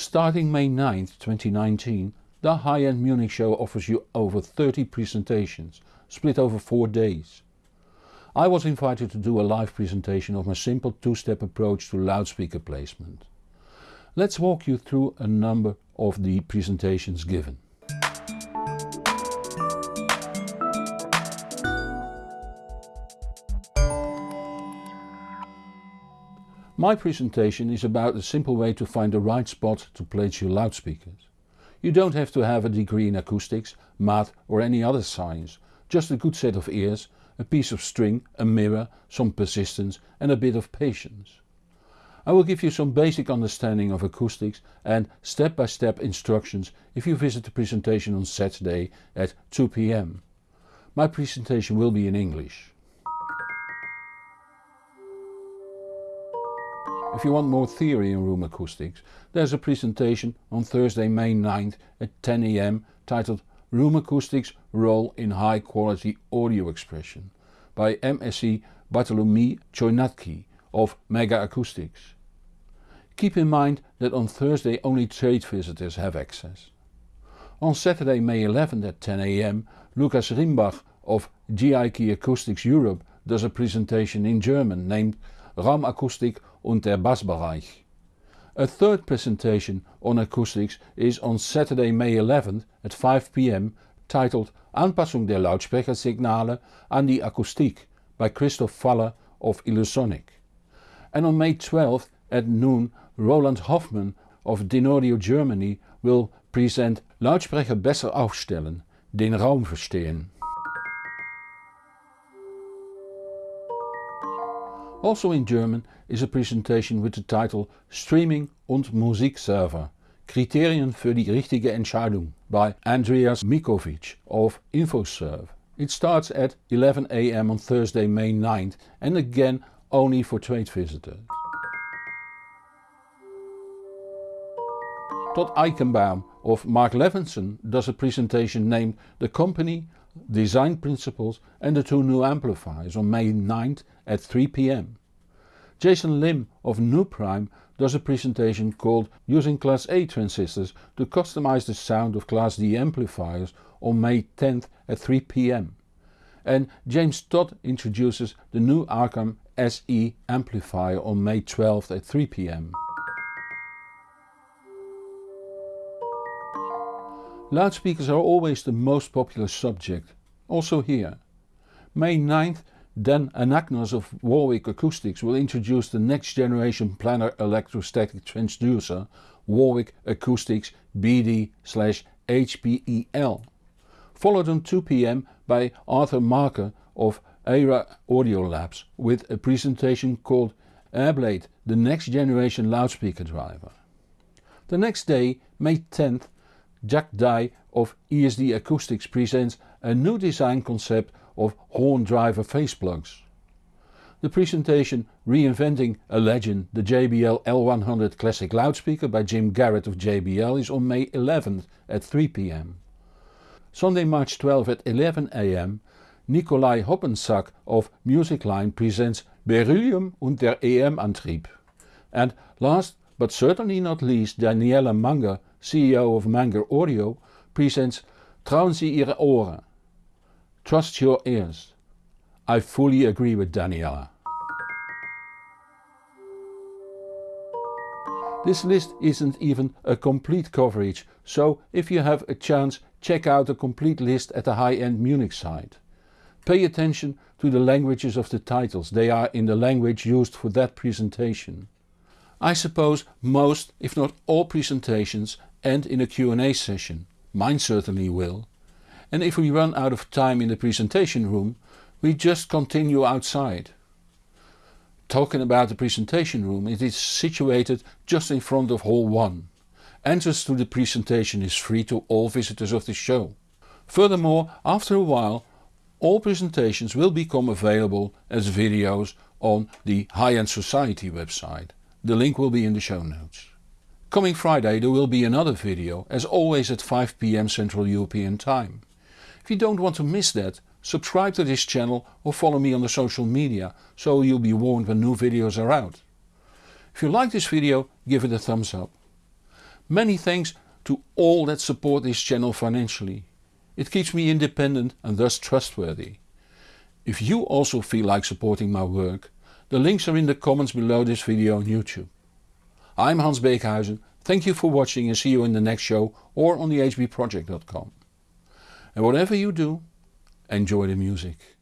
Starting May 9th 2019 the high-end Munich show offers you over 30 presentations, split over 4 days. I was invited to do a live presentation of my simple two-step approach to loudspeaker placement. Let's walk you through a number of the presentations given. My presentation is about a simple way to find the right spot to place your loudspeakers. You don't have to have a degree in acoustics, math or any other science, just a good set of ears, a piece of string, a mirror, some persistence and a bit of patience. I will give you some basic understanding of acoustics and step-by-step instructions if you visit the presentation on Saturday at 2 pm. My presentation will be in English. If you want more theory in room acoustics, there's a presentation on Thursday May 9th at 10 am titled Room Acoustics Role in High Quality Audio Expression by MSc Bartolomi Chojnacki of Mega Acoustics. Keep in mind that on Thursday only trade visitors have access. On Saturday May 11th at 10 am Lukas Rimbach of GIK Acoustics Europe does a presentation in German named Raumakustik und der Bassbereich. A third presentation on acoustics is on Saturday May 11th at 5 pm titled Anpassung der Lautsprechersignale an die Akustik by Christoph Faller of Illusonic. And on May 12th at noon Roland Hoffmann of Dynaudio Germany will present Lautsprecher besser aufstellen, den Raum verstehen. Also in German is a presentation with the title Streaming und Musikserver Kriterien für die richtige Entscheidung by Andreas Mikovic of InfoServe. It starts at 11 am on Thursday May 9th and again only for trade visitors. Todd Eichenbaum of Mark Levinson does a presentation named The Company design principles and the two new amplifiers on May 9th at 3pm. Jason Lim of Nuprime does a presentation called Using Class A transistors to customize the sound of Class D amplifiers on May 10th at 3pm. And James Todd introduces the new Arcam SE amplifier on May 12th at 3pm. Loudspeakers are always the most popular subject, also here. May 9th Dan Anagnos of Warwick Acoustics will introduce the next generation planar electrostatic transducer Warwick Acoustics BD-HPEL. Followed on 2pm by Arthur Marker of Era Audio Labs with a presentation called Airblade the next generation loudspeaker driver. The next day, May 10th, Jack Dye of ESD Acoustics presents a new design concept of horn driver phase plugs. The presentation Reinventing a Legend the JBL L100 Classic Loudspeaker by Jim Garrett of JBL is on May 11th at 3pm. Sunday March 12 at 11am Nikolai Hoppensack of Musicline presents Beryllium und der EM-Antrieb. And last but certainly not least Daniela Manger CEO of Manger Audio, presents Trauen Sie Ihre Ohren. Trust your ears. I fully agree with Daniela. This list isn't even a complete coverage, so if you have a chance check out the complete list at the high-end Munich site. Pay attention to the languages of the titles, they are in the language used for that presentation. I suppose most, if not all presentations end in a Q&A session. Mine certainly will. And if we run out of time in the presentation room, we just continue outside. Talking about the presentation room, it is situated just in front of Hall 1. Entrance to the presentation is free to all visitors of the show. Furthermore, after a while, all presentations will become available as videos on the High End Society website. The link will be in the show notes. Coming Friday there will be another video, as always at 5pm Central European Time. If you don't want to miss that, subscribe to this channel or follow me on the social media, so you'll be warned when new videos are out. If you like this video, give it a thumbs up. Many thanks to all that support this channel financially. It keeps me independent and thus trustworthy. If you also feel like supporting my work, the links are in the comments below this video on YouTube. I'm Hans Beekhuizen, thank you for watching and see you in the next show or on thehbproject.com. And whatever you do, enjoy the music.